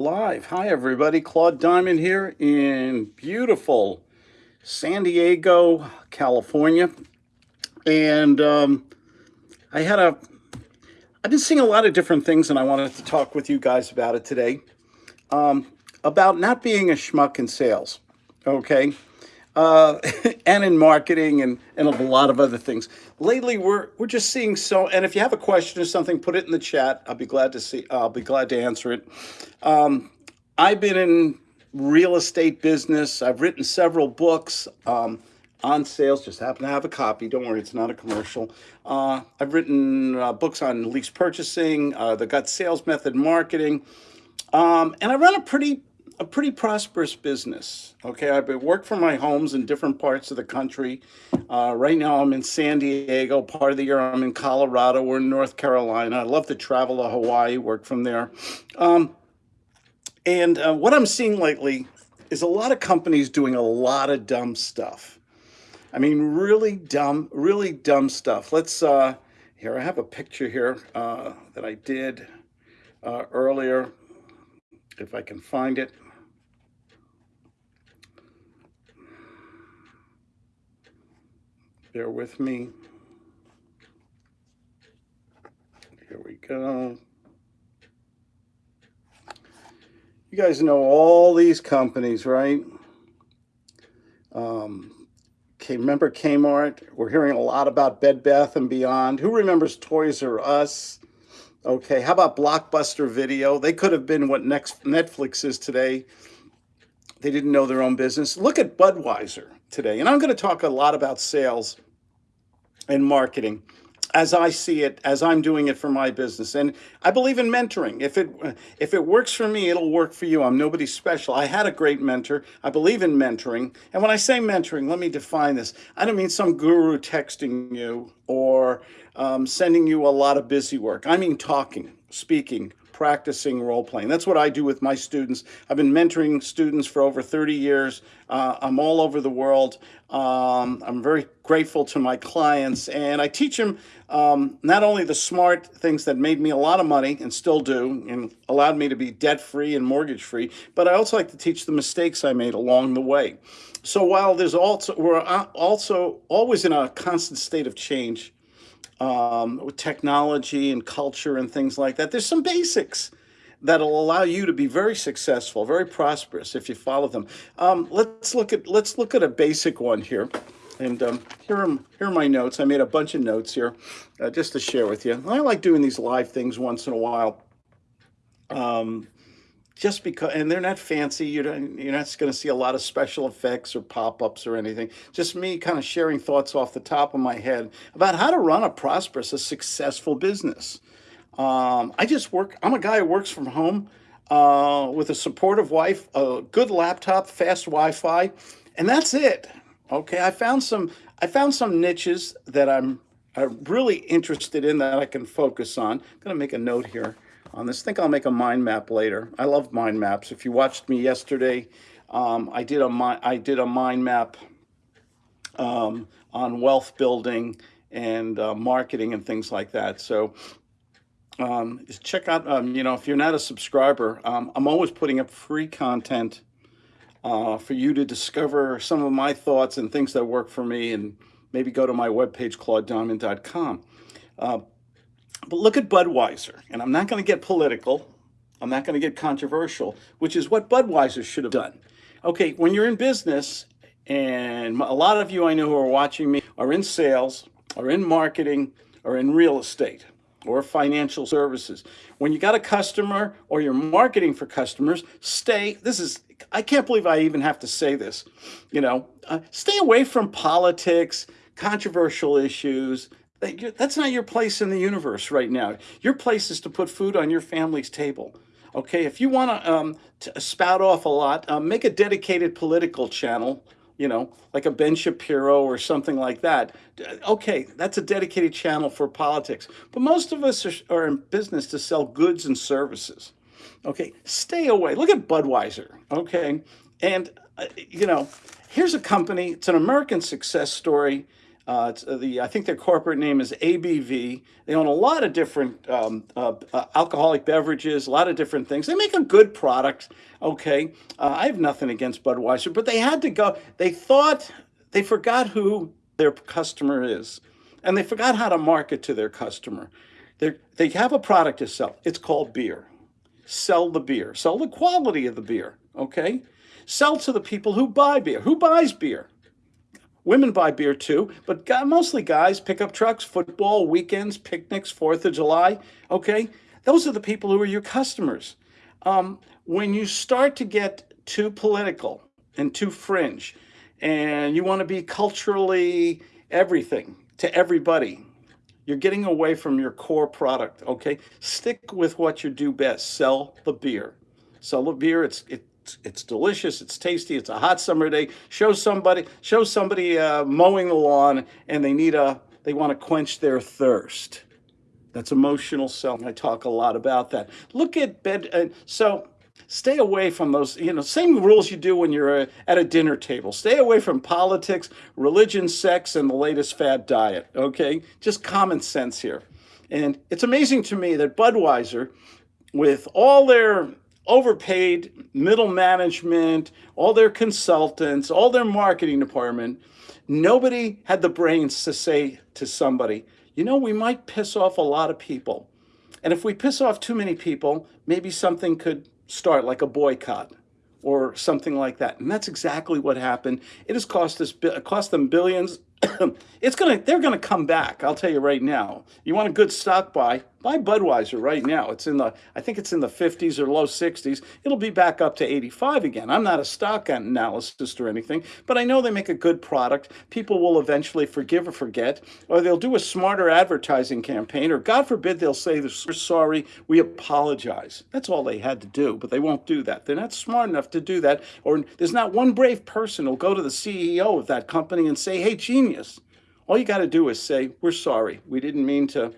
Live. Hi, everybody. Claude Diamond here in beautiful San Diego, California. And um, I had a, I've been seeing a lot of different things, and I wanted to talk with you guys about it today. Um, about not being a schmuck in sales, okay? Uh, and in marketing and, and a lot of other things. Lately, we're we're just seeing so. And if you have a question or something, put it in the chat. I'll be glad to see. I'll be glad to answer it. Um, I've been in real estate business. I've written several books. Um, on sales, just happen to have a copy. Don't worry, it's not a commercial. Uh, I've written uh, books on lease purchasing, uh, the gut sales method marketing, um, and I run a pretty a pretty prosperous business. Okay, I've been worked from my homes in different parts of the country. Uh, right now, I'm in San Diego. Part of the year, I'm in Colorado. We're in North Carolina. I love to travel to Hawaii, work from there. Um, and uh, what I'm seeing lately is a lot of companies doing a lot of dumb stuff. I mean, really dumb, really dumb stuff. Let's, uh, here, I have a picture here uh, that I did uh, earlier, if I can find it. Bear with me. Here we go. You guys know all these companies, right? Um, remember Kmart? We're hearing a lot about Bed Bath and Beyond. Who remembers Toys R Us? Okay, how about Blockbuster Video? They could have been what next Netflix is today. They didn't know their own business. Look at Budweiser today. And I'm going to talk a lot about sales and marketing as I see it, as I'm doing it for my business. And I believe in mentoring. If it if it works for me, it'll work for you. I'm nobody special. I had a great mentor. I believe in mentoring. And when I say mentoring, let me define this. I don't mean some guru texting you or um, sending you a lot of busy work. I mean talking, speaking, practicing role playing. That's what I do with my students. I've been mentoring students for over 30 years. Uh, I'm all over the world. Um, I'm very grateful to my clients, and I teach them um, not only the smart things that made me a lot of money and still do, and allowed me to be debt free and mortgage free, but I also like to teach the mistakes I made along the way. So while there's also we're uh, also always in a constant state of change um, with technology and culture and things like that. There's some basics that'll allow you to be very successful, very prosperous if you follow them. Um, let's look at let's look at a basic one here. And um, here, are, here are my notes. I made a bunch of notes here uh, just to share with you. I like doing these live things once in a while. Um, just because, and they're not fancy. You're, you're not going to see a lot of special effects or pop-ups or anything. Just me kind of sharing thoughts off the top of my head about how to run a prosperous, a successful business. Um, I just work, I'm a guy who works from home uh, with a supportive wife, a good laptop, fast Wi-Fi, and that's it. Okay, I found some, I found some niches that I'm, I'm really interested in that I can focus on. I'm going to make a note here on this. I think I'll make a mind map later. I love mind maps. If you watched me yesterday, um, I did a I did a mind map um, on wealth building and uh, marketing and things like that. So um, check out, um, you know, if you're not a subscriber, um, I'm always putting up free content uh, for you to discover some of my thoughts and things that work for me and maybe go to my webpage, claudediamond.com. Uh, but look at Budweiser, and I'm not going to get political. I'm not going to get controversial, which is what Budweiser should have done. Okay, when you're in business, and a lot of you I know who are watching me are in sales, are in marketing, or in real estate, or financial services. When you got a customer or you're marketing for customers, stay, this is, I can't believe I even have to say this, you know, uh, stay away from politics, controversial issues, that's not your place in the universe right now. Your place is to put food on your family's table. Okay, if you want um, to spout off a lot, um, make a dedicated political channel, you know, like a Ben Shapiro or something like that. Okay, that's a dedicated channel for politics. But most of us are, are in business to sell goods and services. Okay, stay away. Look at Budweiser, okay? And, uh, you know, here's a company, it's an American success story Uh, uh, the I think their corporate name is ABV. They own a lot of different um, uh, uh, alcoholic beverages, a lot of different things. They make a good product. Okay, uh, I have nothing against Budweiser, but they had to go. They thought they forgot who their customer is, and they forgot how to market to their customer. They they have a product to sell. It's called beer. Sell the beer. Sell the quality of the beer. Okay, sell to the people who buy beer. Who buys beer? Women buy beer too, but mostly guys, pickup trucks, football, weekends, picnics, 4th of July. Okay, those are the people who are your customers. Um, when you start to get too political and too fringe, and you want to be culturally everything to everybody, you're getting away from your core product. Okay, stick with what you do best. Sell the beer. Sell the beer. It's it, it's delicious, it's tasty, it's a hot summer day. Show somebody, show somebody uh, mowing the lawn and they need a, they want to quench their thirst. That's emotional selling. I talk a lot about that. Look at bed. Uh, so stay away from those, you know, same rules you do when you're uh, at a dinner table. Stay away from politics, religion, sex, and the latest fad diet, okay? Just common sense here. And it's amazing to me that Budweiser, with all their overpaid middle management, all their consultants, all their marketing department. Nobody had the brains to say to somebody, you know, we might piss off a lot of people. And if we piss off too many people, maybe something could start like a boycott or something like that. And that's exactly what happened. It has cost us cost them billions it's gonna they're gonna come back i'll tell you right now you want a good stock buy buy budweiser right now it's in the i think it's in the 50s or low 60s it'll be back up to 85 again i'm not a stock analyst or anything but i know they make a good product people will eventually forgive or forget or they'll do a smarter advertising campaign or god forbid they'll say we're sorry we apologize that's all they had to do but they won't do that they're not smart enough to do that or there's not one brave person who'll go to the ceo of that company and say hey genius genius. All you got to do is say, we're sorry. We didn't mean to.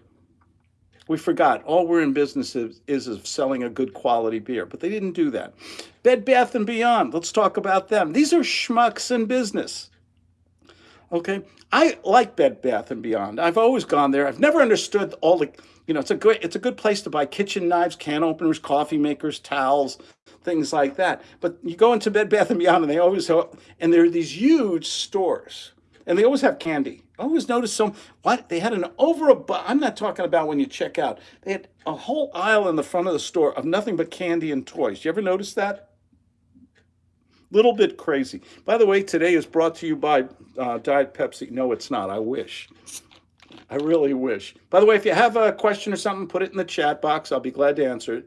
We forgot. All we're in business is, is selling a good quality beer. But they didn't do that. Bed Bath & Beyond. Let's talk about them. These are schmucks in business. Okay, I like Bed Bath and Beyond. I've always gone there. I've never understood all the, you know, it's a good, it's a good place to buy kitchen knives, can openers, coffee makers, towels, things like that. But you go into Bed Bath and Beyond, and they always, and there are these huge stores and they always have candy. I always notice some, what? They had an over a, I'm not talking about when you check out. They had a whole aisle in the front of the store of nothing but candy and toys. You ever notice that? Little bit crazy. By the way, today is brought to you by uh, Diet Pepsi. No, it's not. I wish. I really wish. By the way, if you have a question or something, put it in the chat box. I'll be glad to answer it.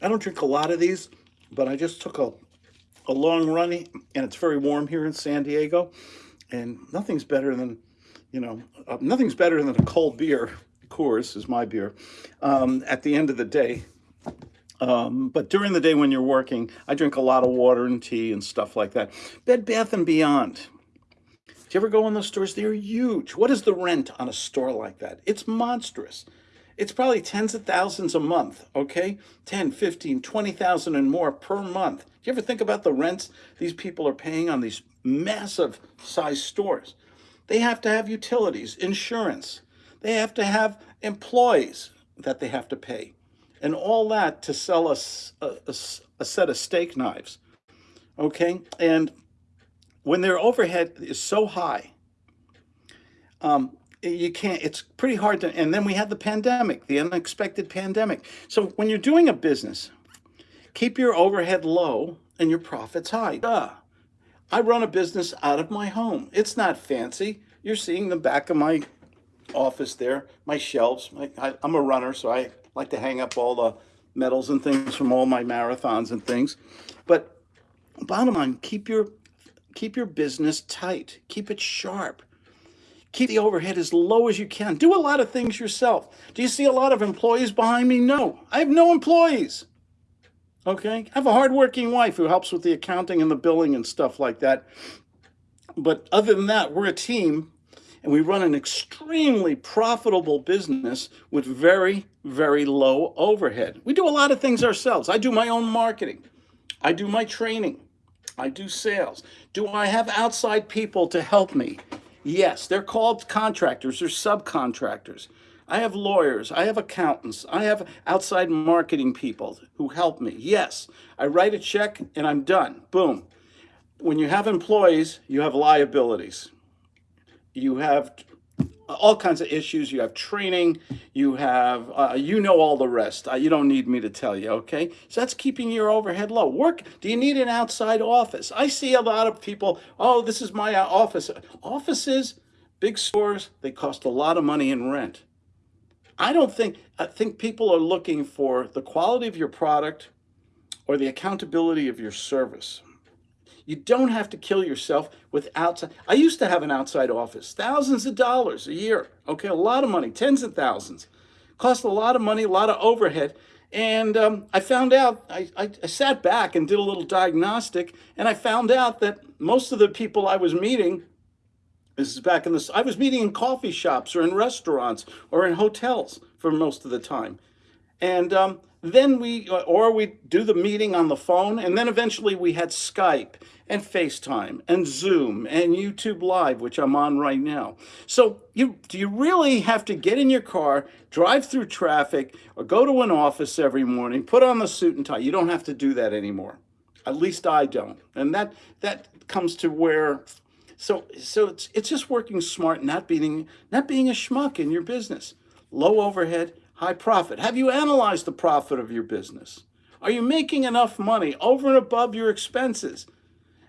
I don't drink a lot of these, but I just took a a long run, and it's very warm here in San Diego. And nothing's better than, you know, uh, nothing's better than a cold beer. Coors is my beer. Um, at the end of the day, um, but during the day when you're working, I drink a lot of water and tea and stuff like that. Bed Bath and Beyond. Do you ever go in those stores? They're huge. What is the rent on a store like that? It's monstrous. It's probably tens of thousands a month, okay? 10, 15, 20,000 and more per month. Do you ever think about the rents these people are paying on these massive size stores? They have to have utilities, insurance. They have to have employees that they have to pay. And all that to sell us a, a, a set of steak knives, okay? And when their overhead is so high, um, Eh, you can't it's pretty hard to and then we had the pandemic the unexpected pandemic. So when you're doing a business keep your overhead low and your profits high. Duh. i run a business out of my home. It's not fancy. You're seeing the back of my office there my shelves. I, i'm a runner so i like to hang up all the medals and things from all my marathons and things. But bottom line keep your keep your business tight. Keep it sharp Keep the overhead as low as you can. Do a lot of things yourself. Do you see a lot of employees behind me? No, I have no employees. Okay, I have a hardworking wife who helps with the accounting and the billing and stuff like that. But other than that, we're a team and we run an extremely profitable business with very, very low overhead. We do a lot of things ourselves. I do my own marketing. I do my training. I do sales. Do I have outside people to help me? Yes, they're called contractors or subcontractors. I have lawyers, I have accountants, I have outside marketing people who help me. Yes, I write a check and I'm done. Boom. When you have employees, you have liabilities. You have all kinds of issues. You have training. You have, uh, you know all the rest. Uh, you don't need me to tell you, okay? So that's keeping your overhead low. Work, do you need an outside office? I see a lot of people, oh, this is my uh, office. Offices, big stores, they cost a lot of money in rent. I don't think, I think people are looking for the quality of your product or the accountability of your service. You don't have to kill yourself with outside. I used to have an outside office, thousands of dollars a year. Okay, a lot of money, tens of thousands. Cost a lot of money, a lot of overhead. And um, I found out, I, I, I sat back and did a little diagnostic, and I found out that most of the people I was meeting this is back in the, I was meeting in coffee shops or in restaurants or in hotels for most of the time. And um, then we, uh, or we do the meeting on the phone, and then eventually we had Skype and FaceTime and Zoom and YouTube Live, which I'm on right now. So you, do you really have to get in your car, drive through traffic, or go to an office every morning, put on the suit and tie? You don't have to do that anymore. At least I don't. And that, that comes to where so so it's it's just working smart, not being not being a schmuck in your business. Low overhead, high profit. Have you analyzed the profit of your business? Are you making enough money over and above your expenses?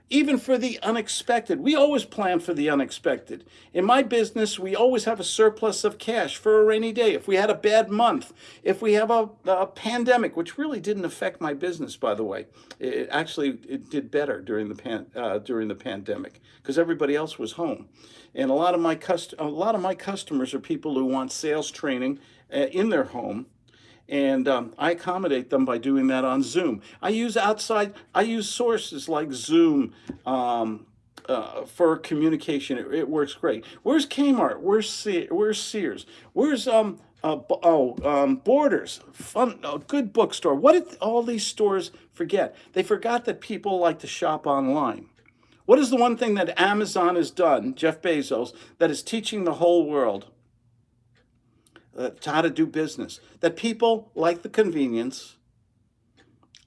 even for the unexpected. We always plan for the unexpected. In my business, we always have a surplus of cash for a rainy day. If we had a bad month, if we have a, a pandemic, which really didn't affect my business, by the way, it actually it did better during the pan, uh, during the pandemic because everybody else was home. And a lot of my cust a lot of my customers are people who want sales training in their home and um, I accommodate them by doing that on Zoom. I use outside, I use sources like Zoom um, uh, for communication. It, it, works great. Where's Kmart? Where's Se Where's Sears? Where's um uh, oh um, Borders? Fun, uh, good bookstore. What did all these stores forget? They forgot that people like to shop online. What is the one thing that Amazon has done, Jeff Bezos, that is teaching the whole world? Uh, how to do business. That people like the convenience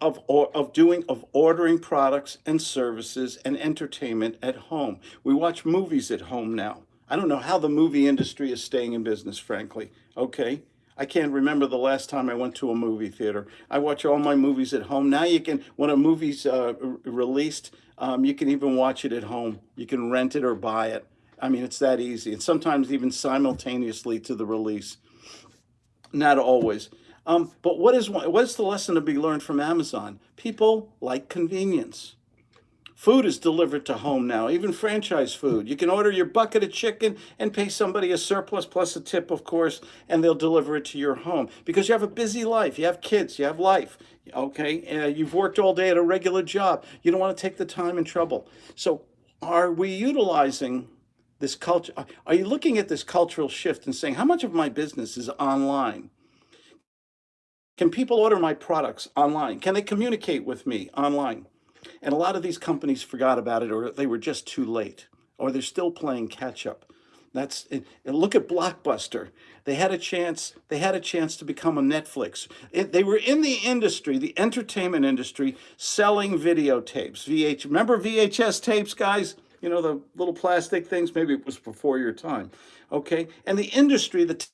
of, or, of doing, of ordering products and services and entertainment at home. We watch movies at home now. I don't know how the movie industry is staying in business, frankly. Okay. I can't remember the last time I went to a movie theater. I watch all my movies at home. Now you can, when a movie's uh, released, um, you can even watch it at home. You can rent it or buy it. I mean, it's that easy. And sometimes even simultaneously to the release. Not always. Um, but what is, what is the lesson to be learned from Amazon? People like convenience. Food is delivered to home now, even franchise food. You can order your bucket of chicken and pay somebody a surplus plus a tip, of course, and they'll deliver it to your home because you have a busy life. You have kids, you have life, okay? Uh, you've worked all day at a regular job. You don't want to take the time and trouble. So are we utilizing this culture, are you looking at this cultural shift and saying, how much of my business is online? Can people order my products online? Can they communicate with me online? And a lot of these companies forgot about it or they were just too late or they're still playing catch up. That's and look at Blockbuster. They had a chance. They had a chance to become a Netflix. It, they were in the industry, the entertainment industry, selling videotapes. VH. Remember VHS tapes, guys? You know, the little plastic things, maybe it was before your time, okay? And the industry, the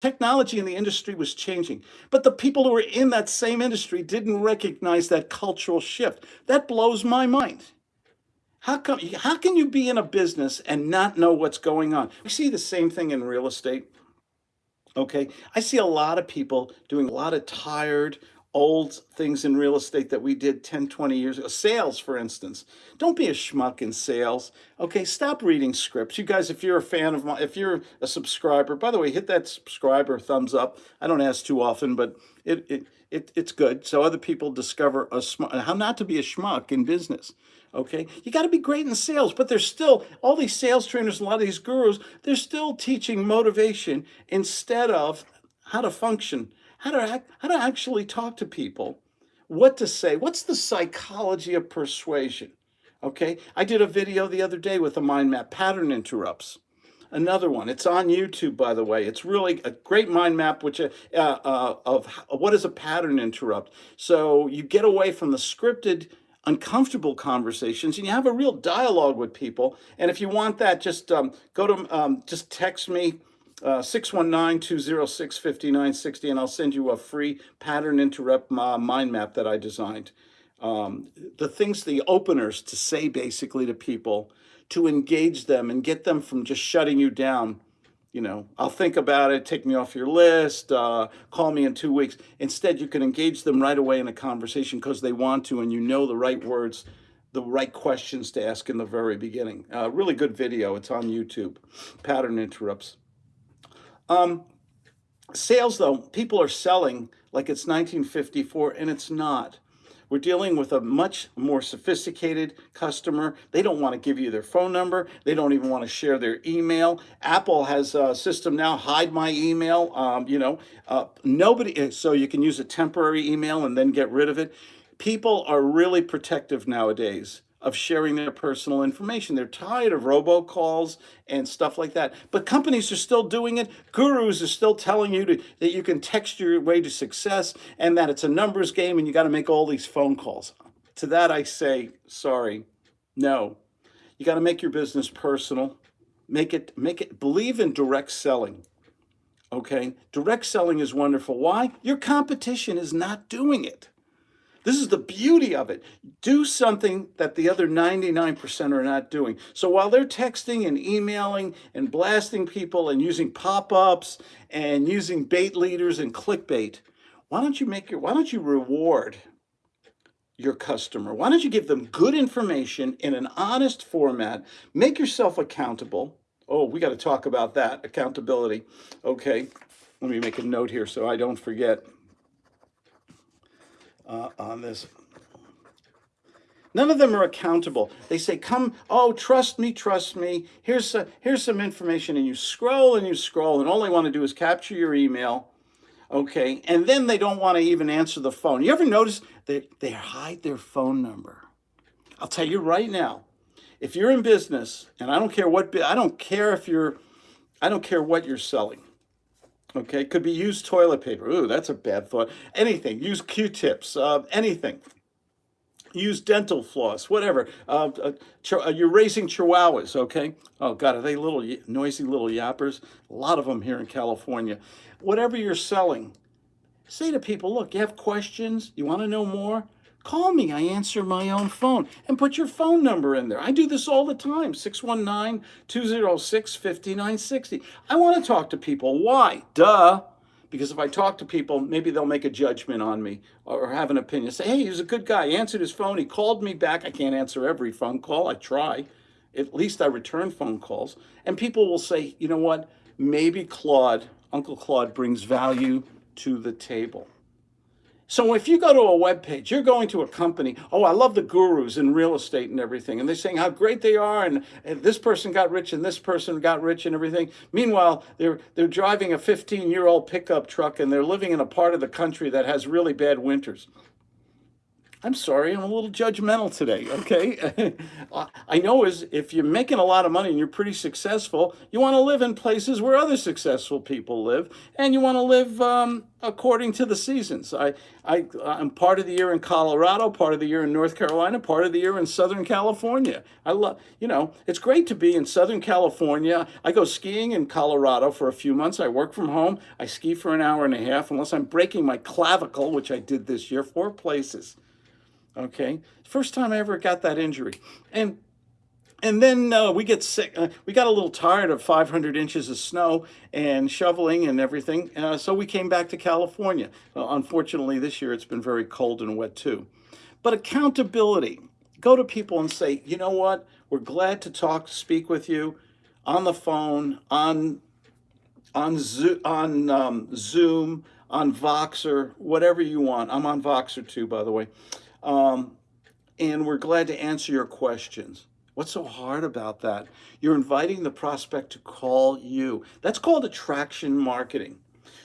technology in the industry was changing, but the people who were in that same industry didn't recognize that cultural shift. That blows my mind. How come, how can you be in a business and not know what's going on? We see the same thing in real estate. Okay, I see a lot of people doing a lot of tired, old things in real estate that we did 10, 20 years ago. Sales, for instance. Don't be a schmuck in sales. Okay, stop reading scripts. You guys, if you're a fan of my, if you're a subscriber, by the way, hit that subscriber thumbs up. I don't ask too often, but it, it, it it's good. So other people discover a how not to be a schmuck in business. Okay, you got to be great in sales, but there's still all these sales trainers, a lot of these gurus, they're still teaching motivation instead of how to function how to, how to actually talk to people what to say. What's the psychology of persuasion? Okay, I did a video the other day with a mind map, pattern interrupts. Another one, it's on YouTube, by the way. It's really a great mind map which uh, uh, of what is a pattern interrupt. So you get away from the scripted, uncomfortable conversations and you have a real dialogue with people. And if you want that, just um, go to, um, just text me, uh, 619-206-5960 and I'll send you a free pattern interrupt mind map that I designed. Um, the things, the openers to say basically to people, to engage them and get them from just shutting you down. You know, I'll think about it, take me off your list, uh, call me in two weeks. Instead, you can engage them right away in a conversation because they want to and you know the right words, the right questions to ask in the very beginning. Uh, really good video. It's on YouTube. Pattern interrupts. Um, sales, though, people are selling like it's 1954, and it's not. We're dealing with a much more sophisticated customer. They don't want to give you their phone number. They don't even want to share their email. Apple has a system now, hide my email, um, you know, uh, nobody, so you can use a temporary email and then get rid of it. People are really protective nowadays of sharing their personal information. They're tired of robocalls and stuff like that. But companies are still doing it. Gurus are still telling you to, that you can text your way to success and that it's a numbers game and you got to make all these phone calls. To that I say, sorry, no. You got to make your business personal. Make it, make it, believe in direct selling. Okay? Direct selling is wonderful. Why? Your competition is not doing it. This is the beauty of it. Do something that the other 99% are not doing. So while they're texting and emailing and blasting people and using pop-ups and using bait leaders and clickbait, why don't you make your, why don't you reward your customer? Why don't you give them good information in an honest format? Make yourself accountable. Oh, we got to talk about that, accountability. Okay, let me make a note here so I don't forget uh, on this. None of them are accountable. They say, come, oh, trust me, trust me. Here's, a, here's some information. And you scroll and you scroll, and all they want to do is capture your email. Okay. And then they don't want to even answer the phone. You ever notice that they hide their phone number? I'll tell you right now, if you're in business, and I don't care what, I don't care if you're, I don't care what you're selling. Okay, could be used toilet paper. Ooh, that's a bad thought. Anything, use Q-tips, uh, anything. Use dental floss, whatever. Uh, uh, uh, you're raising chihuahuas, okay? Oh God, are they little noisy little yappers? A lot of them here in California. Whatever you're selling, say to people, look, you have questions, you wanna know more? Call me, I answer my own phone. And put your phone number in there. I do this all the time, 619-206-5960. I want to talk to people. Why? Duh. Because if I talk to people, maybe they'll make a judgment on me or have an opinion. Say, hey, he's a good guy. He answered his phone. He called me back. I can't answer every phone call. I try. At least I return phone calls. And people will say, you know what? Maybe Claude, Uncle Claude brings value to the table. So if you go to a web page, you're going to a company, oh, I love the gurus in real estate and everything, and they're saying how great they are, and, and this person got rich, and this person got rich, and everything. Meanwhile, they're, they're driving a 15-year-old pickup truck, and they're living in a part of the country that has really bad winters. I'm sorry, I'm a little judgmental today, okay? I know is if you're making a lot of money and you're pretty successful, you want to live in places where other successful people live, and you want to live um, according to the seasons. I, I, I'm part of the year in Colorado, part of the year in North Carolina, part of the year in Southern California. I love, you know, it's great to be in Southern California. I go skiing in Colorado for a few months. I work from home. I ski for an hour and a half, unless I'm breaking my clavicle, which I did this year, four places okay? First time I ever got that injury. And and then uh, we get sick. Uh, we got a little tired of 500 inches of snow and shoveling and everything. Uh, so we came back to California. unfortunately, this year it's been very cold and wet too. But accountability. Go to people and say, you know what? We're glad to talk, speak with you on the phone, on on Zoom, on um, Zoom, on Voxer, whatever you want. I'm on Voxer too, by the way. Um, and we're glad to answer your questions. What's so hard about that? You're inviting the prospect to call you. That's called attraction marketing.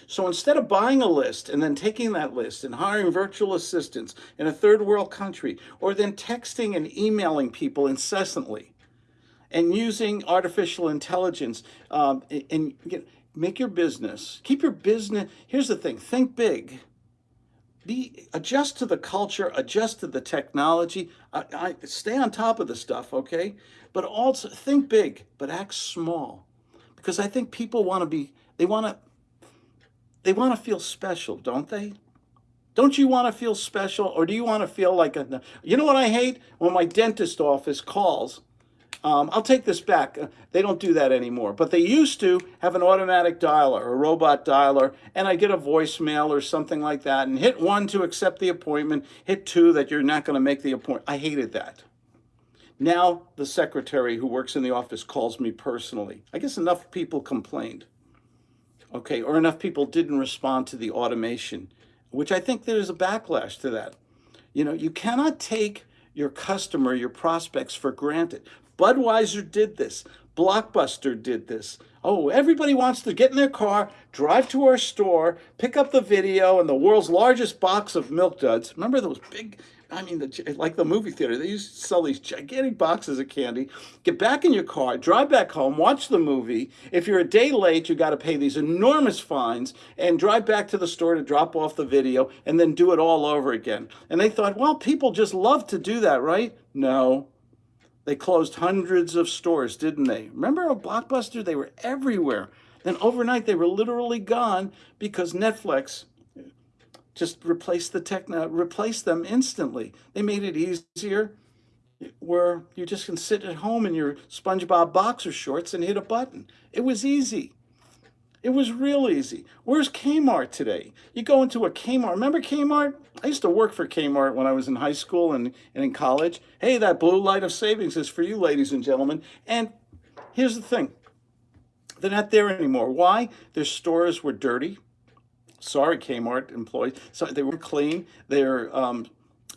So instead of buying a list and then taking that list and hiring virtual assistants in a third world country, or then texting and emailing people incessantly, and using artificial intelligence um, and, and make your business, keep your business. Here's the thing: think big be adjust to the culture, adjust to the technology. I, I, stay on top of the stuff, okay? But also think big, but act small, because I think people want to be. They want to. They want to feel special, don't they? Don't you want to feel special, or do you want to feel like a? You know what I hate when my dentist office calls um, I'll take this back. Uh, they don't do that anymore. But they used to have an automatic dialer, a robot dialer, and I get a voicemail or something like that, and hit one to accept the appointment, hit two that you're not going to make the appointment. I hated that. Now the secretary who works in the office calls me personally. I guess enough people complained. Okay, or enough people didn't respond to the automation, which I think there's a backlash to that. You know, you cannot take your customer, your prospects for granted. Budweiser did this. Blockbuster did this. Oh, everybody wants to get in their car, drive to our store, pick up the video and the world's largest box of Milk Duds. Remember those big, I mean, the, like the movie theater, they used to sell these gigantic boxes of candy. Get back in your car, drive back home, watch the movie. If you're a day late, you got to pay these enormous fines and drive back to the store to drop off the video and then do it all over again. And they thought, well, people just love to do that, right? No, they closed hundreds of stores, didn't they? Remember a Blockbuster? They were everywhere. Then overnight they were literally gone because Netflix just replaced the tech, uh, replaced them instantly. They made it easier where you just can sit at home in your SpongeBob boxer shorts and hit a button. It was easy. It was real easy. Where's Kmart today? You go into a Kmart. Remember Kmart? I used to work for Kmart when I was in high school and, and in college. Hey, that blue light of savings is for you, ladies and gentlemen. And here's the thing. They're not there anymore. Why? Their stores were dirty. Sorry, Kmart employees. So they weren't clean. Their um,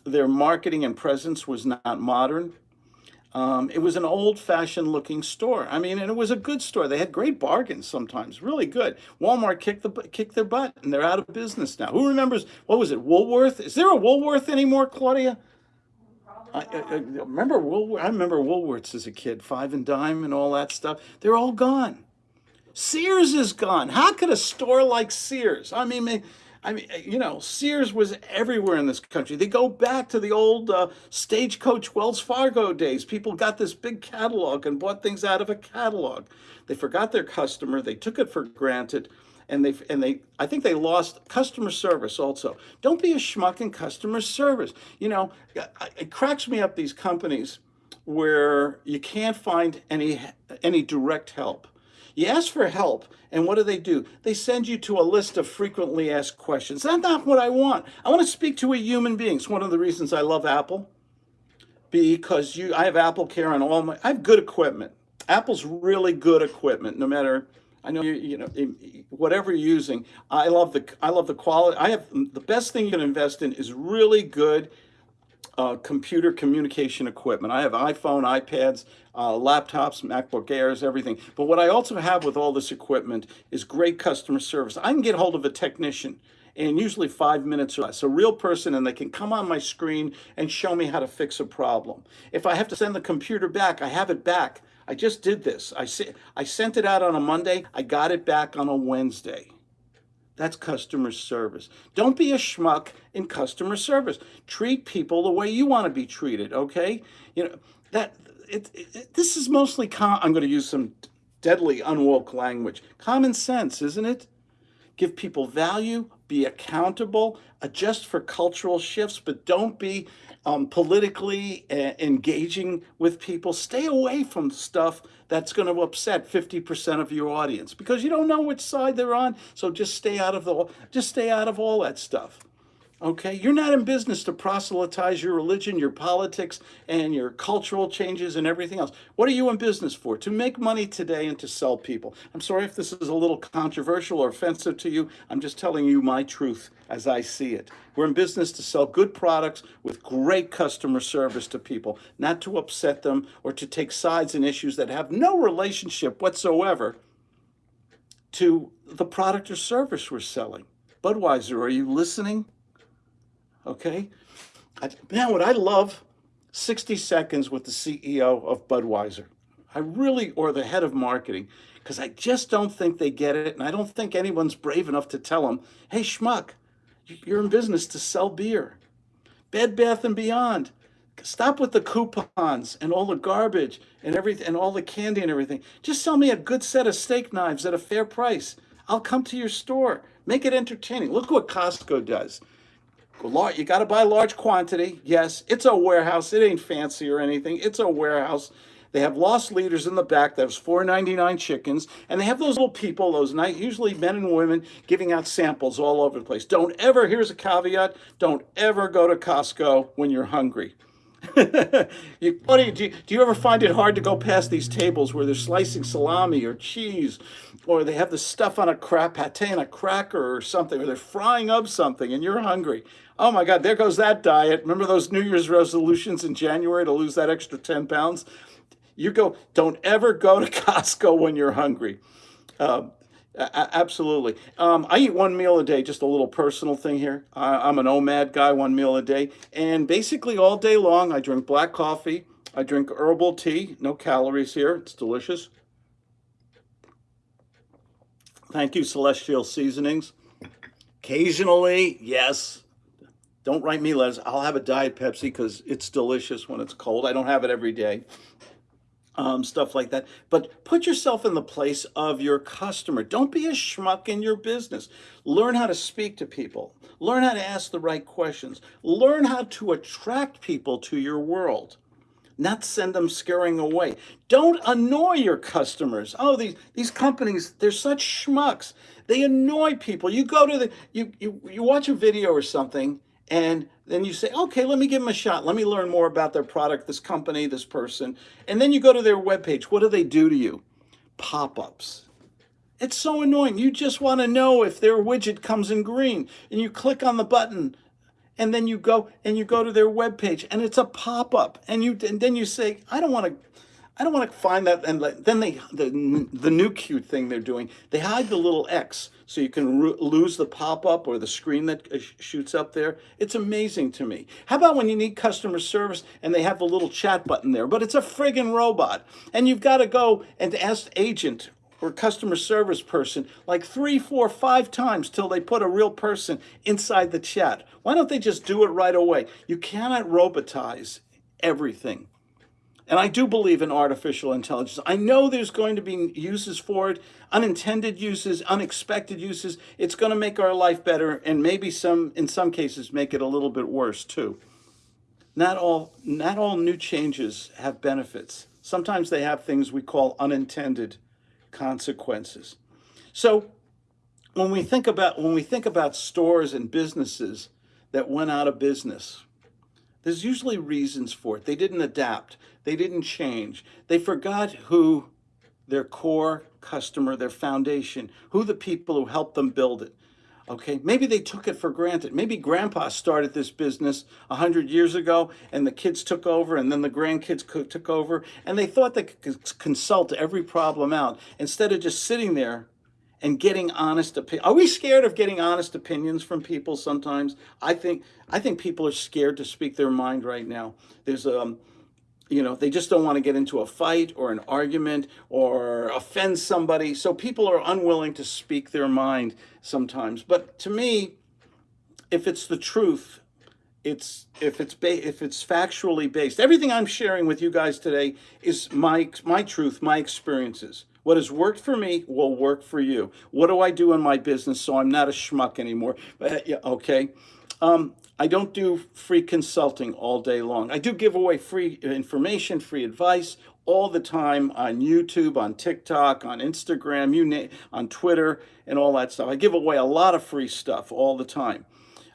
their marketing and presence was not modern. Um, it was an old-fashioned looking store. I mean, and it was a good store. They had great bargains sometimes, really good. Walmart kicked the kicked their butt, and they're out of business now. Who remembers? What was it? Woolworth? Is there a Woolworth anymore, Claudia? I, I, I remember Woolworth. I remember Woolworths as a kid, five and dime and all that stuff. They're all gone. Sears is gone. How could a store like Sears? I mean, I mean, you know, Sears was everywhere in this country. They go back to the old uh, stagecoach Wells Fargo days. People got this big catalog and bought things out of a catalog. They forgot their customer. They took it for granted. And they, and they, I think they lost customer service also. Don't be a schmuck in customer service. You know, it cracks me up these companies where you can't find any, any direct help. You ask for help, and what do they do? They send you to a list of frequently asked questions. That's not what I want. I want to speak to a human being. It's one of the reasons I love Apple, because you, I have Apple Care on all my, I have good equipment. Apple's really good equipment, no matter, I know you, you know, whatever you're using. I love the, I love the quality. I have, the best thing you can invest in is really good uh, computer communication equipment. I have iPhone, iPads, uh, laptops, MacBook Airs, everything. But what I also have with all this equipment is great customer service. I can get hold of a technician in usually five minutes or less, a real person, and they can come on my screen and show me how to fix a problem. If I have to send the computer back, I have it back. I just did this. I, I sent it out on a Monday. I got it back on a Wednesday. That's customer service. Don't be a schmuck in customer service. Treat people the way you want to be treated, okay? You know, that it, it this is mostly I'm going to use some deadly unwoke language. Common sense, isn't it? Give people value, be accountable, adjust for cultural shifts, but don't be um, politically uh, engaging with people. Stay away from stuff that's going to upset 50% of your audience because you don't know which side they're on. So just stay out of the just stay out of all that stuff. Okay, you're not in business to proselytize your religion, your politics, and your cultural changes and everything else. What are you in business for? To make money today and to sell people. I'm sorry if this is a little controversial or offensive to you. I'm just telling you my truth as I see it. We're in business to sell good products with great customer service to people, not to upset them or to take sides in issues that have no relationship whatsoever to the product or service we're selling. Budweiser, are you listening? Okay. Man, what I love 60 seconds with the CEO of Budweiser. I really, or the head of marketing, because I just don't think they get it. And I don't think anyone's brave enough to tell them, hey, schmuck, you're in business to sell beer. Bed Bath and Beyond. Stop with the coupons and all the garbage and everything and all the candy and everything. Just sell me a good set of steak knives at a fair price. I'll come to your store. Make it entertaining. Look what Costco does. You got to buy large quantity. Yes, it's a warehouse. It ain't fancy or anything. It's a warehouse. They have lost leaders in the back. That was 4.99 chickens, and they have those little people, those night, usually men and women, giving out samples all over the place. Don't ever. Here's a caveat: don't ever go to Costco when you're hungry. you, you, do, you, do you ever find it hard to go past these tables where they're slicing salami or cheese, or they have the stuff on a crap pate and a cracker or something, or they're frying up something and you're hungry? Oh my God, there goes that diet. Remember those New Year's resolutions in January to lose that extra 10 pounds? You go, don't ever go to Costco when you're hungry. Um, absolutely. Um, I eat one meal a day, just a little personal thing here. I, I'm an OMAD guy, one meal a day. And basically all day long, I drink black coffee. I drink herbal tea, no calories here. It's delicious. Thank you, Celestial Seasonings. Occasionally, yes, don't write me letters. I'll have a Diet Pepsi because it's delicious when it's cold. I don't have it every day um, stuff like that. But put yourself in the place of your customer. Don't be a schmuck in your business. Learn how to speak to people. Learn how to ask the right questions. Learn how to attract people to your world, not send them scurrying away. Don't annoy your customers. Oh, these, these companies, they're such schmucks. They annoy people. You go to the, you, you, you watch a video or something and then you say, okay, let me give them a shot. Let me learn more about their product, this company, this person. And then you go to their webpage. What do they do to you? Pop-ups. It's so annoying. You just want to know if their widget comes in green. And you click on the button and then you go and you go to their webpage and it's a pop-up. And you and then you say, I don't want to I don't want to find that. And then they, the, the new cute thing they're doing, they hide the little X so you can lose the pop-up or the screen that uh, shoots up there. It's amazing to me. How about when you need customer service and they have the little chat button there, but it's a friggin' robot. And you've got to go and ask agent or customer service person like three, four, five times till they put a real person inside the chat. Why don't they just do it right away? You cannot robotize everything. And I do believe in artificial intelligence. I know there's going to be uses for it, unintended uses, unexpected uses. It's going to make our life better and maybe some, in some cases, make it a little bit worse too. Not all, not all new changes have benefits. Sometimes they have things we call unintended consequences. So when we think about, when we think about stores and businesses that went out of business, there's usually reasons for it. They didn't adapt. They didn't change. They forgot who their core customer, their foundation, who the people who helped them build it. Okay, maybe they took it for granted. Maybe grandpa started this business 100 years ago and the kids took over and then the grandkids took over and they thought they could consult every problem out instead of just sitting there and getting honest opinion. Are we scared of getting honest opinions from people sometimes? I think I think people are scared to speak their mind right now. There's um you know, they just don't want to get into a fight or an argument or offend somebody. So people are unwilling to speak their mind sometimes. But to me, if it's the truth, it's if it's if it's factually based. Everything I'm sharing with you guys today is my my truth, my experiences. What has worked for me will work for you. What do I do in my business so I'm not a schmuck anymore? Uh, yeah, okay. Um, I don't do free consulting all day long. I do give away free information, free advice all the time on YouTube, on TikTok, on Instagram, you name, on Twitter, and all that stuff. I give away a lot of free stuff all the time.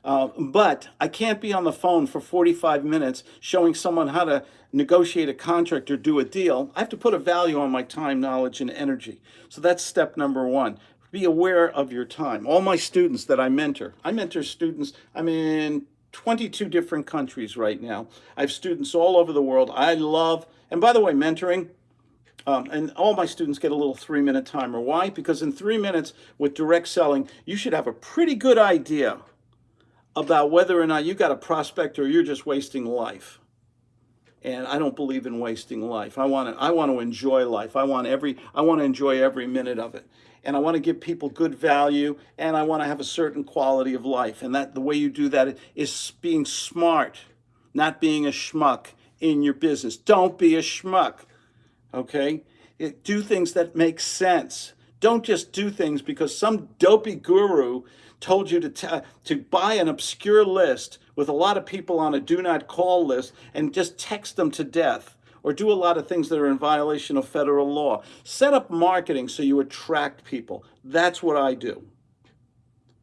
Uh, but I can't be on the phone for 45 minutes showing someone how to negotiate a contract or do a deal. I have to put a value on my time, knowledge, and energy. So that's step number one. Be aware of your time. All my students that I mentor, I mentor students, I'm in 22 different countries right now. I have students all over the world. I love, and by the way, mentoring, Um, and all my students get a little three minute timer. Why? Because in three minutes with direct selling, you should have a pretty good idea about whether or not you got a prospect or you're just wasting life. And I don't believe in wasting life. I want to I want to enjoy life. I want every I want to enjoy every minute of it. And I want to give people good value and I want to have a certain quality of life. And that the way you do that is being smart, not being a schmuck in your business. Don't be a schmuck okay? It, do things that make sense. Don't just do things because some dopey guru told you to, to buy an obscure list with a lot of people on a do not call list and just text them to death or do a lot of things that are in violation of federal law. Set up marketing so you attract people. That's what I do.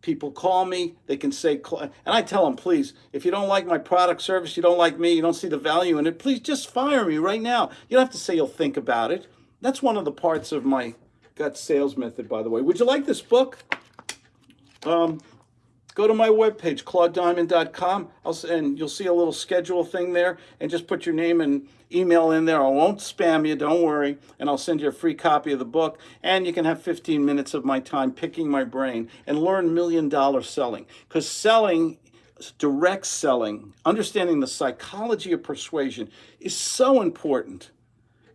People call me, they can say, and I tell them, please, if you don't like my product service, you don't like me, you don't see the value in it, please just fire me right now. You don't have to say you'll think about it. That's one of the parts of my gut sales method, by the way. Would you like this book? Um, go to my webpage, claudediamond.com, and you'll see a little schedule thing there, and just put your name and email in there. I won't spam you, don't worry, and I'll send you a free copy of the book, and you can have 15 minutes of my time picking my brain and learn million dollar selling, because selling direct selling, understanding the psychology of persuasion is so important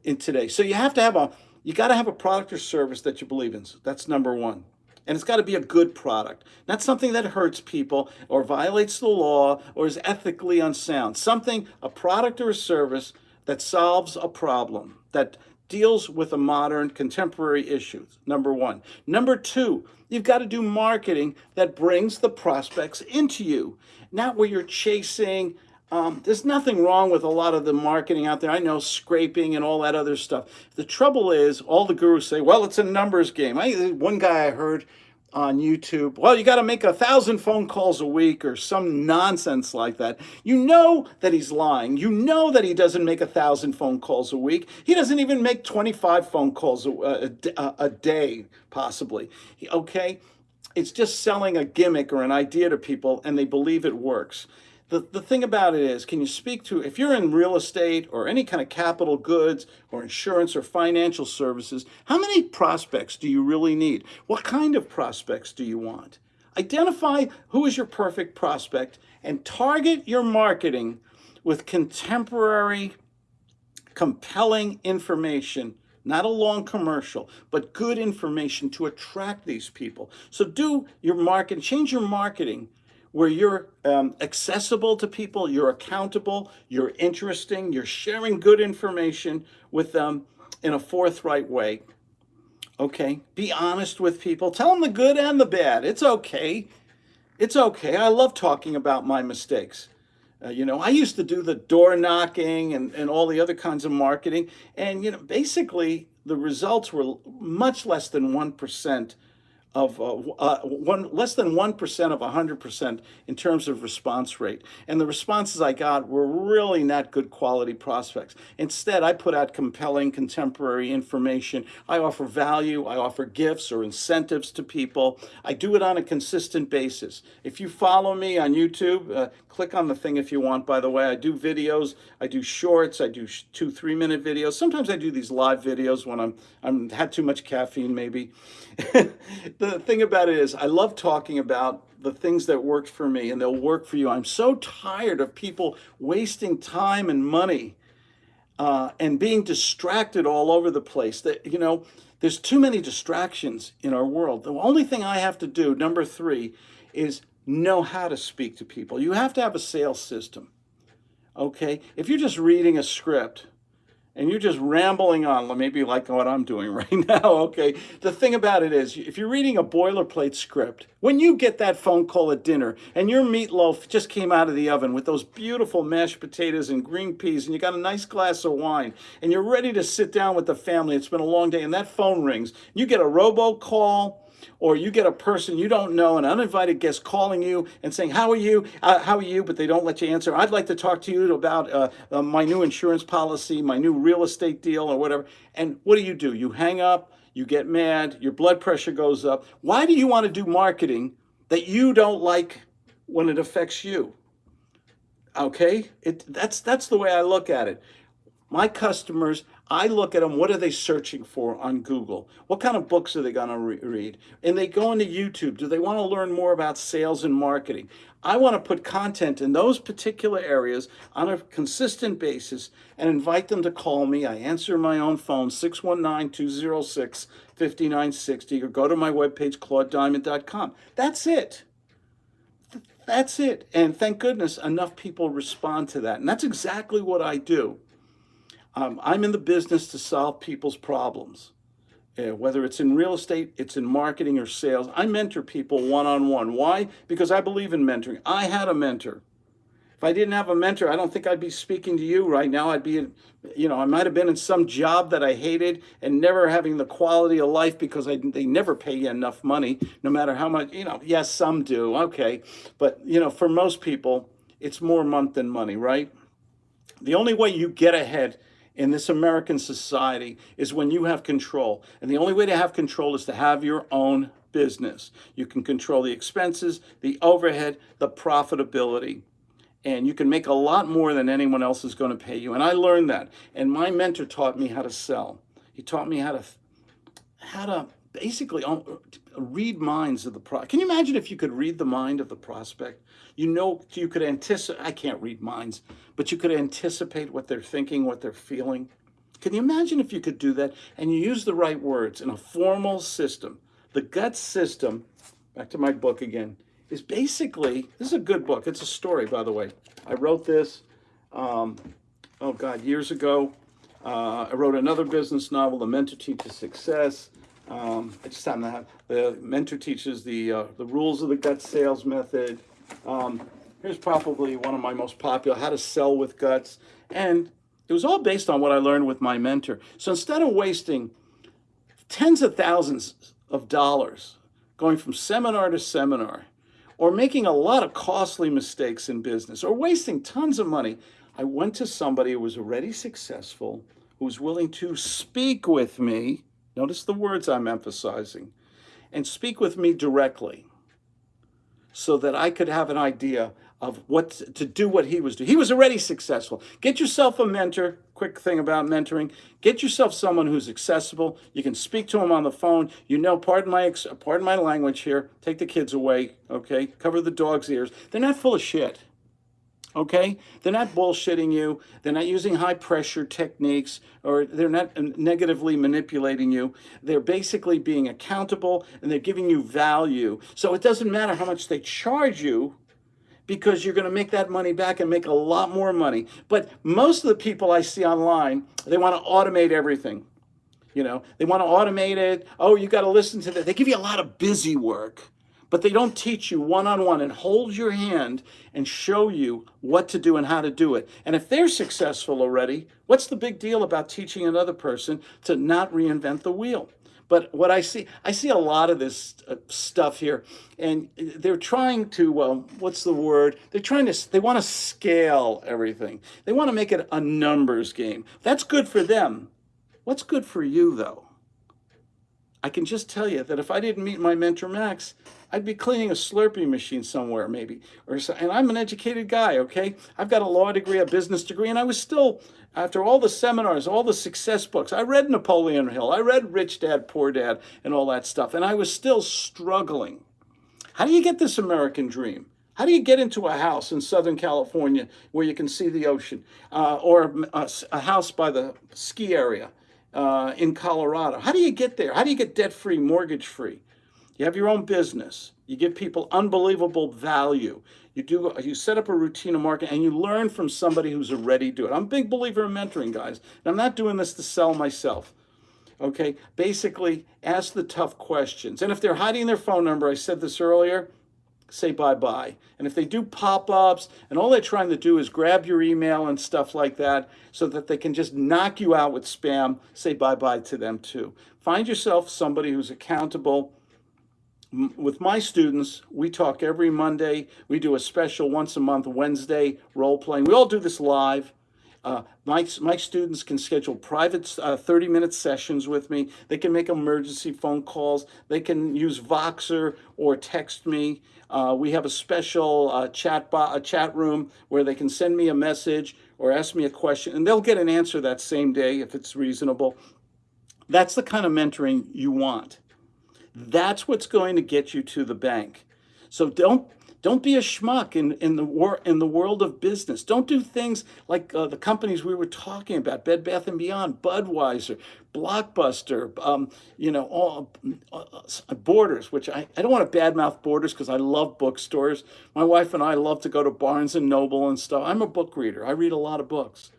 in today. So you have to have a, you got to have a product or service that you believe in. That's number one. And it's got to be a good product, not something that hurts people or violates the law or is ethically unsound. Something, a product or a service that solves a problem, that deals with a modern contemporary issues, number one. Number two, you've got to do marketing that brings the prospects into you, not where you're chasing. Um, there's nothing wrong with a lot of the marketing out there. I know scraping and all that other stuff. The trouble is, all the gurus say, well, it's a numbers game. I, one guy I heard on YouTube, well, you got to make a thousand phone calls a week or some nonsense like that. You know that he's lying. You know that he doesn't make a thousand phone calls a week. He doesn't even make 25 phone calls a, a, a day, possibly. Okay? It's just selling a gimmick or an idea to people and they believe it works the, the thing about it is, can you speak to, if you're in real estate or any kind of capital goods or insurance or financial services, how many prospects do you really need? What kind of prospects do you want? Identify who is your perfect prospect and target your marketing with contemporary, compelling information not a long commercial, but good information to attract these people. So do your market, change your marketing where you're um, accessible to people, you're accountable, you're interesting, you're sharing good information with them in a forthright way. Okay, be honest with people. Tell them the good and the bad. It's okay. It's okay. I love talking about my mistakes. Uh, you know, I used to do the door knocking and, and all the other kinds of marketing. And, you know, basically the results were much less than 1% of uh, uh, one less than 1% of 100% in terms of response rate. And the responses I got were really not good quality prospects. Instead, I put out compelling contemporary information. I offer value, I offer gifts or incentives to people. I do it on a consistent basis. If you follow me on YouTube, uh, click on the thing if you want, by the way. I do videos, I do shorts, I do two, three minute videos. Sometimes I do these live videos when I'm, I'm had too much caffeine maybe. the thing about it is I love talking about the things that worked for me and they'll work for you. I'm so tired of people wasting time and money uh, and being distracted all over the place. That you know, there's too many distractions in our world. The only thing I have to do, number three, is know how to speak to people. You have to have a sales system. Okay? If you're just reading a script, and you're just rambling on, maybe like what I'm doing right now, okay? The thing about it is, if you're reading a boilerplate script, when you get that phone call at dinner and your meatloaf just came out of the oven with those beautiful mashed potatoes and green peas and you got a nice glass of wine and you're ready to sit down with the family, it's been a long day and that phone rings, you get a robocall, or you get a person you don't know, an uninvited guest calling you and saying, how are you, uh, how are you, but they don't let you answer. I'd like to talk to you about uh, uh, my new insurance policy, my new real estate deal or whatever. And what do you do? You hang up, you get mad, your blood pressure goes up. Why do you want to do marketing that you don't like when it affects you? Okay, it, that's, that's the way I look at it. My customers, I look at them, what are they searching for on Google? What kind of books are they going to re- read? And they go into YouTube. Do they want to learn more about sales and marketing? I want to put content in those particular areas on a consistent basis and invite them to call me. I answer my own phone, 619 206 5960, or go to my webpage, claudediamond.com. That's it. That's it. And thank goodness enough people respond to that. And that's exactly what I do. Um, I'm in the business to solve people's problems. Uh, whether it's in real estate, it's in marketing or sales. I mentor people one on one. Why? Because I believe in mentoring. I had a mentor. If I didn't have a mentor, I don't think I'd be speaking to you right now. I'd be, you know, I might have been in some job that I hated and never having the quality of life because I, they never pay you enough money, no matter how much, you know, yes, some do, okay. But, you know, for most people, it's more month than money, right? The only way you get ahead in this American society is when you have control. And the only way to have control is to have your own business. You can control the expenses, the overhead, the profitability. And you can make a lot more than anyone else is going to pay you. And I learned that. And my mentor taught me how to sell. He taught me how to how to basically read minds of the pro. Can you imagine if you could read the mind of the prospect? You know, you could anticipate. I can't read minds, but you could anticipate what they're thinking, what they're feeling. Can you imagine if you could do that and you use the right words in a formal system? The gut system. Back to my book again. Is basically this is a good book. It's a story, by the way. I wrote this. Um, oh God, years ago. Uh, I wrote another business novel, The Mentor Teaches Success. Um, I just happen to have the mentor teaches the uh, the rules of the gut sales method. Um, here's probably one of my most popular: how to sell with guts, and it was all based on what I learned with my mentor. So instead of wasting tens of thousands of dollars going from seminar to seminar, or making a lot of costly mistakes in business, or wasting tons of money, I went to somebody who was already successful, who was willing to speak with me Notice the words I'm emphasizing. And speak with me directly so that I could have an idea of what to do what he was doing. He was already successful. Get yourself a mentor. Quick thing about mentoring: get yourself someone who's accessible. You can speak to him on the phone. You know, pardon my pardon my language here. Take the kids away, okay? Cover the dog's ears. They're not full of shit okay? They're not bullshitting you. They're not using high pressure techniques or they're not uh, negatively manipulating you. They're basically being accountable and they're giving you value. So it doesn't matter how much they charge you because you're going to make that money back and make a lot more money. But most of the people I see online, they want to automate everything. You know, they want to automate it. Oh, you got to listen to that. They give you a lot of busy work but they don't teach you one on one and hold your hand and show you what to do and how to do it. And if they're successful already, what's the big deal about teaching another person to not reinvent the wheel? But what I see, I see a lot of this uh, stuff here, and they're trying to, um, what's the word? They're trying to, they want to scale everything. They want to make it a numbers game. That's good for them. What's good for you, though? I can just tell you that if I didn't meet my mentor Max, I'd be cleaning a Slurpee machine somewhere, maybe. Or so, and I'm an educated guy, okay? I've got a law degree, a business degree, and I was still, after all the seminars, all the success books, I read Napoleon Hill, I read Rich Dad, Poor Dad, and all that stuff, and I was still struggling. How do you get this American dream? How do you get into a house in Southern California where you can see the ocean, uh, or a, a, house by the ski area uh, in Colorado? How do you get there? How do you get debt free, mortgage free? You have your own business. You give people unbelievable value. You do you set up a routine of marketing and you learn from somebody who's already doing it. I'm a big believer in mentoring, guys. And I'm not doing this to sell myself. Okay? Basically, ask the tough questions. And if they're hiding their phone number, I said this earlier, say bye-bye. And if they do pop-ups and all they're trying to do is grab your email and stuff like that so that they can just knock you out with spam, say bye-bye to them too. Find yourself somebody who's accountable with my students, we talk every Monday. We do a special once a month Wednesday role playing. We all do this live. Uh, my, my students can schedule private uh, 30 minute sessions with me. They can make emergency phone calls. They can use Voxer or text me. Uh, we have a special uh, chat, a chat room where they can send me a message or ask me a question, and they'll get an answer that same day if it's reasonable. That's the kind of mentoring you want. That's what's going to get you to the bank. So don't don't be a schmuck in, in the war in the world of business. Don't do things like uh, the companies we were talking about: Bed Bath and Beyond, Budweiser, Blockbuster, um, you know, all uh, uh, Borders. Which I, I don't want to badmouth Borders because I love bookstores. My wife and I love to go to Barnes and Noble and stuff. I'm a book reader. I read a lot of books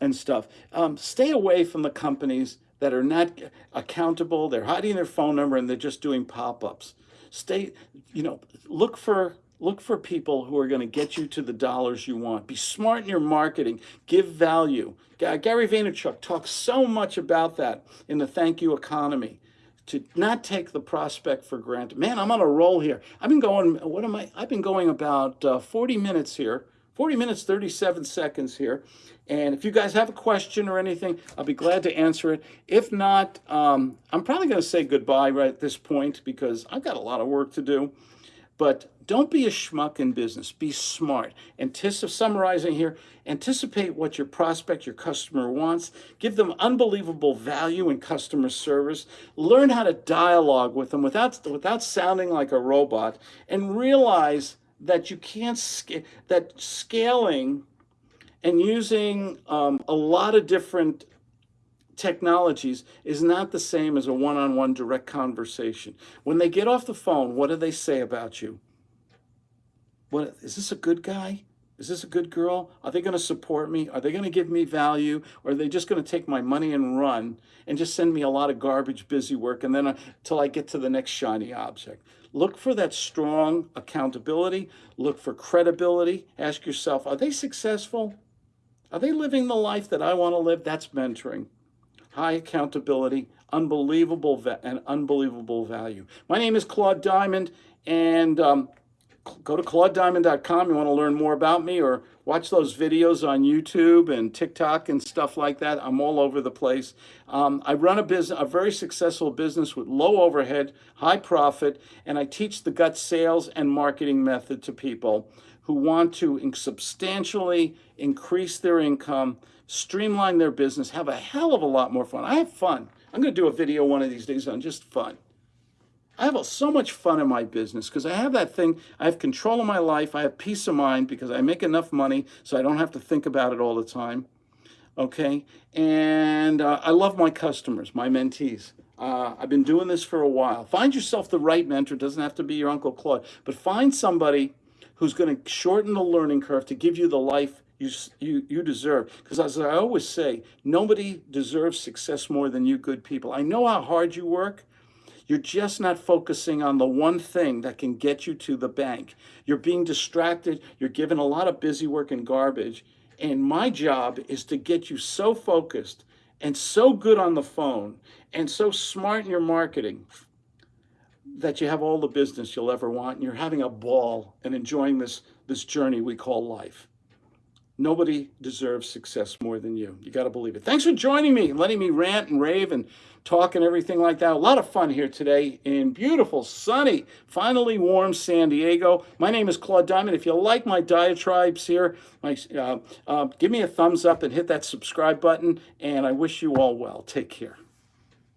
and stuff. Um, stay away from the companies that are not accountable. They're hiding their phone number and they're just doing pop-ups. Stay, you know, look for look for people who are going to get you to the dollars you want. Be smart in your marketing. Give value. Gary Vaynerchuk talks so much about that in the thank you economy. To not take the prospect for granted. Man, I'm on a roll here. I've been going. What am I? I've been going about uh, 40 minutes here 40 minutes, 37 seconds here. And if you guys have a question or anything, I'll be glad to answer it. If not, um, I'm probably going to say goodbye right at this point because I've got a lot of work to do. But don't be a schmuck in business. Be smart. Anticipate, summarizing here, anticipate what your prospect, your customer wants. Give them unbelievable value in customer service. Learn how to dialogue with them without, without sounding like a robot. And realize that you can't scale that scaling and using um, a lot of different technologies is not the same as a one-on-one direct conversation. When they get off the phone, what do they say about you? What is this a good guy? Is this a good girl? Are they going to support me? Are they going to give me value? Or are they just going to take my money and run and just send me a lot of garbage busy work and then until uh, I get to the next shiny object? Look for that strong accountability. Look for credibility. Ask yourself, are they successful? Are they living the life that I want to live? That's mentoring. High accountability, unbelievable and unbelievable value. My name is Claude Diamond, and um, go to claudediamond.com. You want to learn more about me or watch those videos on YouTube and TikTok and stuff like that. I'm all over the place. Um, I run a business, a very successful business with low overhead, high profit, and I teach the gut sales and marketing method to people who want to substantially increase their income, streamline their business, have a hell of a lot more fun. I have fun. I'm going to do a video one of these days on just fun. I have so much fun in my business because I have that thing. I have control of my life. I have peace of mind because I make enough money so I don't have to think about it all the time. Okay. And uh, I love my customers, my mentees. Uh, I've been doing this for a while. Find yourself the right mentor. It doesn't have to be your Uncle Claude, but find somebody who's going to shorten the learning curve to give you the life you, you, you deserve. Because as I always say, nobody deserves success more than you good people. I know how hard you work. You're just not focusing on the one thing that can get you to the bank. You're being distracted. You're given a lot of busy work and garbage. And my job is to get you so focused and so good on the phone and so smart in your marketing that you have all the business you'll ever want and you're having a ball and enjoying this, this journey we call life. Nobody deserves success more than you. You got to believe it. Thanks for joining me and letting me rant and rave and talk and everything like that. A lot of fun here today in beautiful, sunny, finally warm San Diego. My name is Claude Diamond. If you like my diatribes here, my, uh, uh, give me a thumbs up and hit that subscribe button. And I wish you all well. Take care.